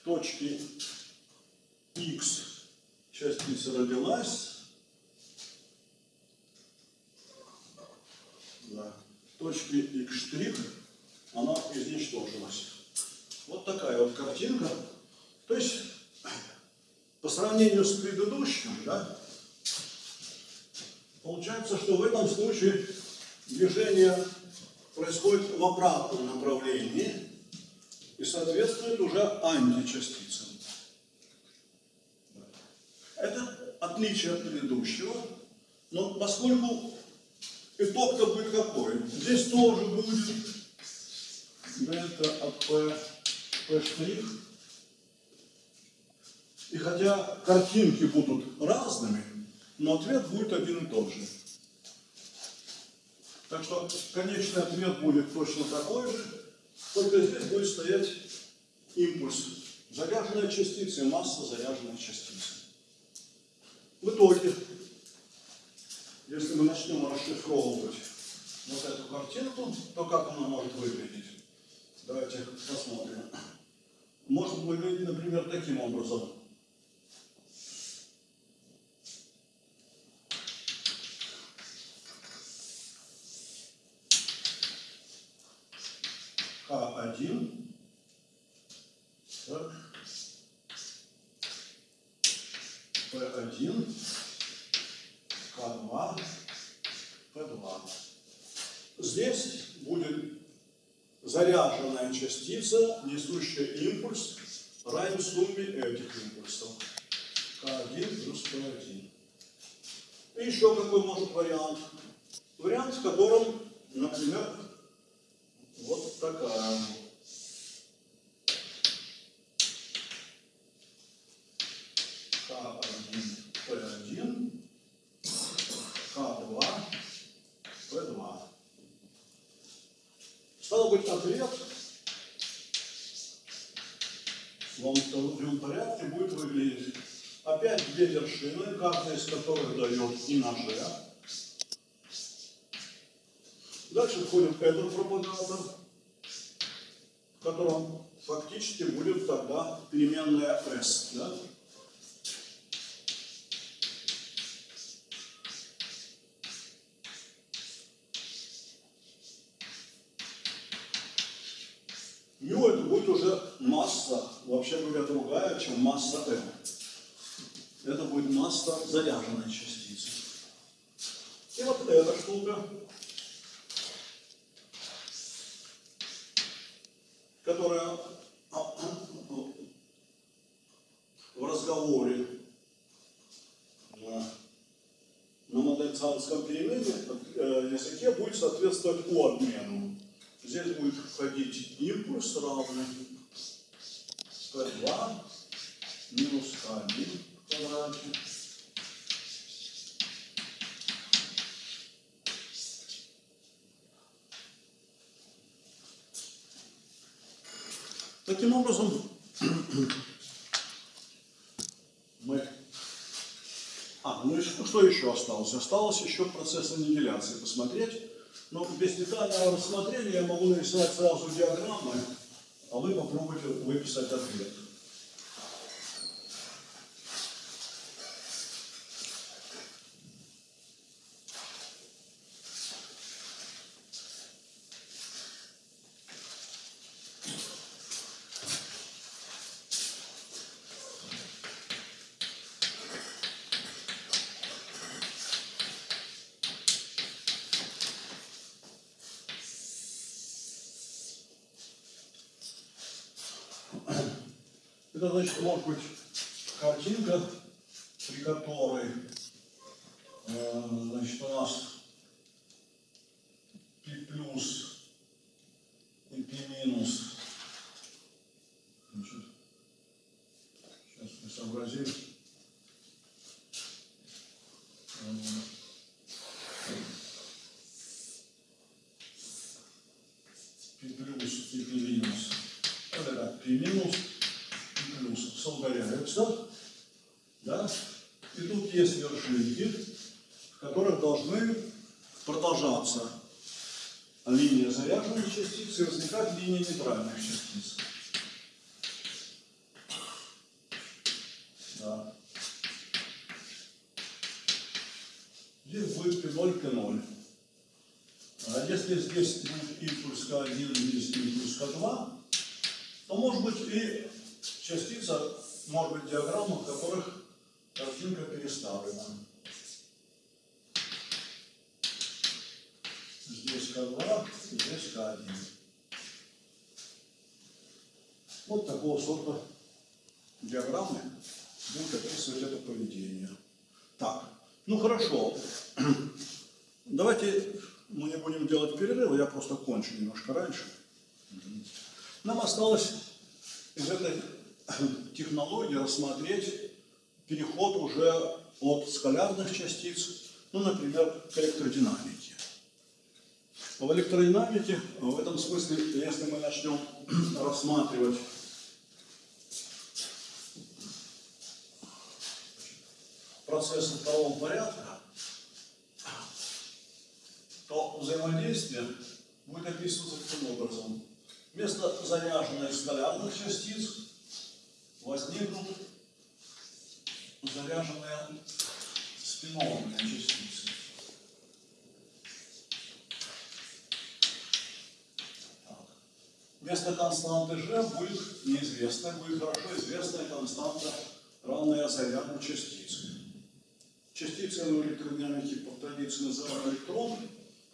В точке x частица родилась. Да. В точке x она изничтожилась. Вот такая вот картинка. То есть по сравнению с предыдущим, да, получается, что в этом случае движение происходит в обратном направлении и соответствует уже античастицам. Это отличие от предыдущего, но поскольку итог-то будет какой? Здесь тоже будет дельта от P, P штрих. И хотя картинки будут разными, но ответ будет один и тот же. Так что конечный ответ будет точно такой же, только здесь будет стоять импульс заряженной частицы и масса заряженной частицы. В итоге, если мы начнем расшифровывать вот эту картинку, то как она может выглядеть? Давайте посмотрим. Может выглядеть, например, таким образом. К1. Так. P1, К2, P2. Здесь будет заряженная частица, несущая импульс, равен сумме этих импульсов. К1 плюс P1. И еще какой может вариант? Вариант, в котором, например, вот такая К1, П1, К2, П2. Стало быть, ответ во втором порядке будет выглядеть опять две вершины, которых дает и на G. Дальше входит этот пропагатор, в котором фактически будет тогда переменная S. Да? Мю это будет уже масса, вообще говоря, другая, чем масса m. Это будет масса заряженной частицы. И вот эта штука, которая а, в разговоре на, на модельцанском перемене э, языке будет соответствовать у обмену. Здесь будет входить импульс равный P2 минус K1 Таким образом, мы... А, ну и что, что еще осталось? Осталось еще процесс аннигиляции посмотреть. Но без детального рассмотрения я могу нарисовать сразу диаграммы, а вы попробуйте выписать ответ. Значит, может быть картинка, при которой э, значит, у нас P плюс и P минус. Значит, сейчас мы сообразим. Э, P плюс и P минус. Это как P минус и плюс соударяются. Да? И тут есть вершинки, в которых должны продолжаться линия заряженной частицы и возникать линия нейтральных частиц. Да. Здесь будет P0, P0. А если здесь будет импульс К1, здесь импульс К2, то может быть и частица, может быть диаграмма, в которых Картинка переставлена. Здесь К2, здесь К1. Вот такого сорта диаграммы будут описывать это поведение. Так, ну хорошо. Давайте мы не будем делать перерыва, я просто кончу немножко раньше. Нам осталось из этой технологии рассмотреть переход уже от скалярных частиц, ну, например, к электродинамике. В электродинамике, в этом смысле, если мы начнем рассматривать процессы второго порядка, то взаимодействие будет описываться таким образом. Вместо заряженных скалярных частиц возникнут заряженные спинованные частицы. Вместо константы G будет неизвестная, будет хорошо известная константа, равная заряду частицы. Частицы в электродинамике по традиции называем электрон,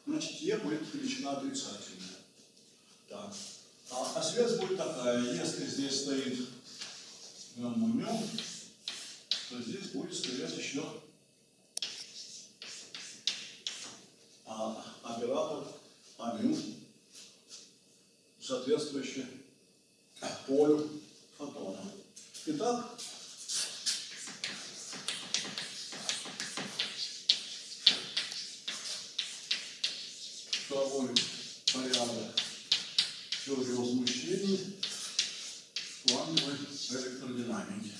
значит Е будет величина отрицательная. Так. А, а связь будет такая, если здесь стоит гамма то здесь будет стоять еще а, оператор амю, соответствующий полю фотона. Итак, второй порядок теории возмущений квантовой электродинамики.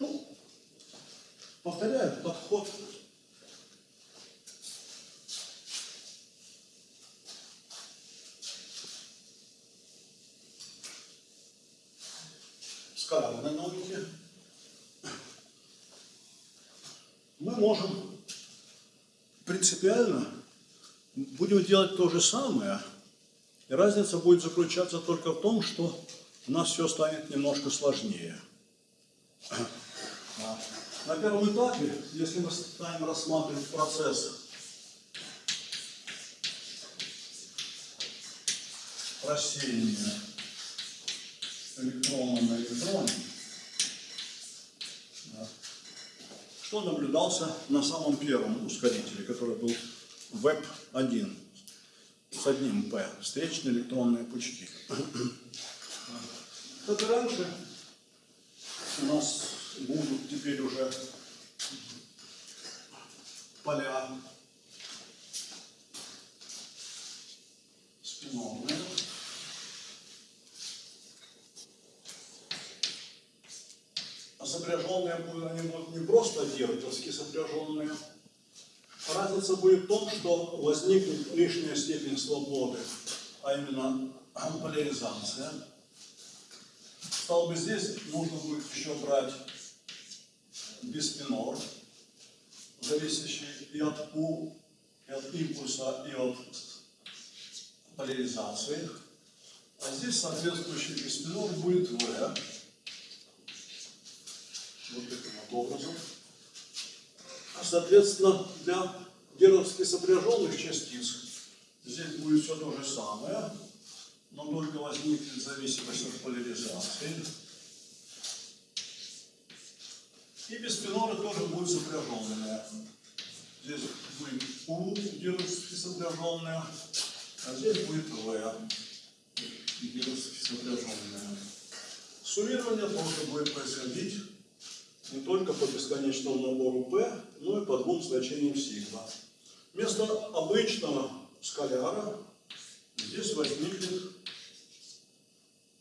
Ну, повторяю, подход скалярной науки мы можем принципиально будем делать то же самое, и разница будет заключаться только в том, что у нас все станет немножко сложнее. На первом этапе, если мы станем рассматривать процесс рассеяния электрона на электроне, да, что наблюдался на самом первом ускорителе, который был ВЭП-1 с одним П, встречные электронные пучки. И раньше, у нас будут теперь уже поля спинованные. А сопряженные они будут не просто диротовски сопряженные. Разница будет в том, что возникнет лишняя степень свободы, а именно поляризация. Стало бы здесь нужно будет еще брать биспинор, зависящий и от У, и от импульса, и от поляризации. А здесь соответствующий биспинор будет В. Вот таким вот образом. А соответственно, для геровски сопряженных частиц здесь будет все то же самое, но только возникнет зависимость от поляризации. И биспиноры тоже будут сопряженные. Здесь будет У геровски сопряженная, а здесь будет В геровски сопряженная. Суммирование тоже будет происходить не только по бесконечному набору P, но и по двум значениям сигма. Вместо обычного скаляра здесь возникнет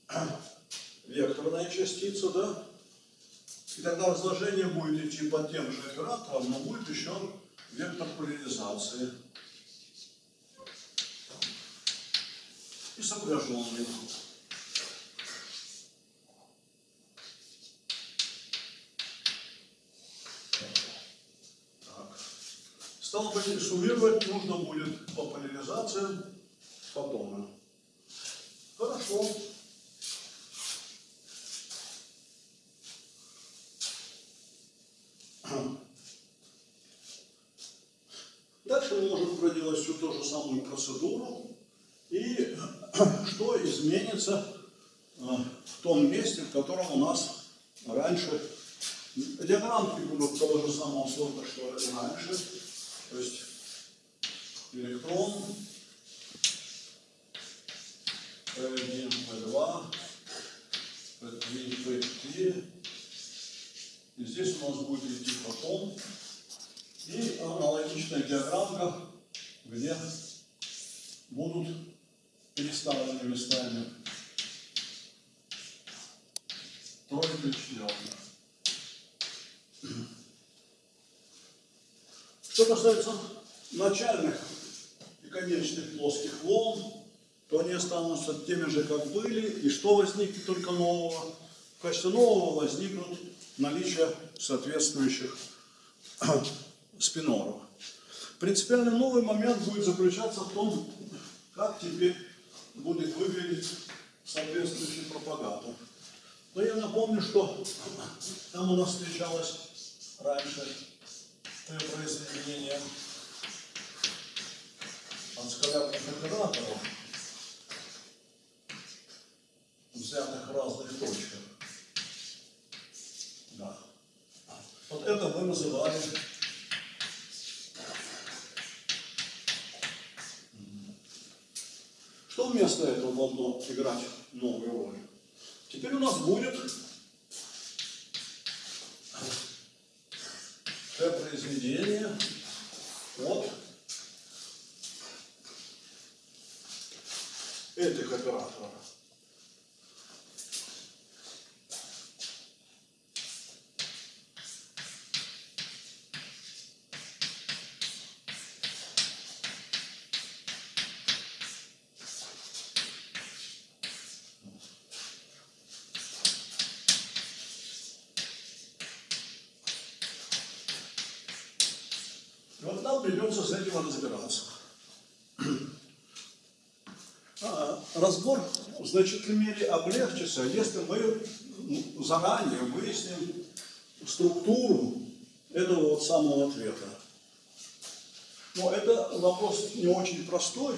векторная частица, да? И тогда разложение будет идти по тем же операторам, но будет еще вектор поляризации. И сопряженный. Так. Стало быть, суммировать нужно будет по поляризациям фотона. Хорошо. Дальше мы можем проделать всю ту же самую процедуру. И что изменится э, в том месте, в котором у нас раньше диаграммки будут того же самого сорта, что и раньше. То есть электрон, P1, P2, P3, P4. И здесь у нас будет идти фотон. И аналогичная диаграммка, где будут переставлены местами тройка и четверка. Что касается начальных и конечных плоских волн, то они останутся теми же, как были, и что возникнет только нового? В качестве нового возникнут наличие соответствующих спиноров. Принципиально новый момент будет заключаться в том, как теперь будет выглядеть соответствующий пропагатор. Но я напомню, что там у нас встречалось раньше произведение от скалярных операторов, взятых в разных точках. Да. Вот это мы называли Что вместо этого должно играть новую роль? Теперь у нас будет произведение от этих операторов. И вот нам придется с этим разбираться. А, Разбор в значительной мере облегчится, если мы ну, заранее выясним структуру этого вот самого ответа. Но это вопрос не очень простой,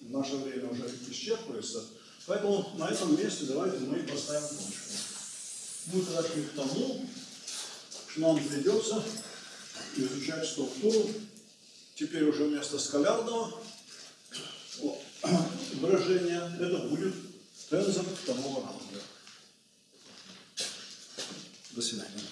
в наше время уже исчерпывается, поэтому на этом месте давайте мы поставим точку. Будет расчет к тому, что нам придется изучать структуру, теперь уже вместо скалярного выражения, это будет тензор второго ранга. До свидания.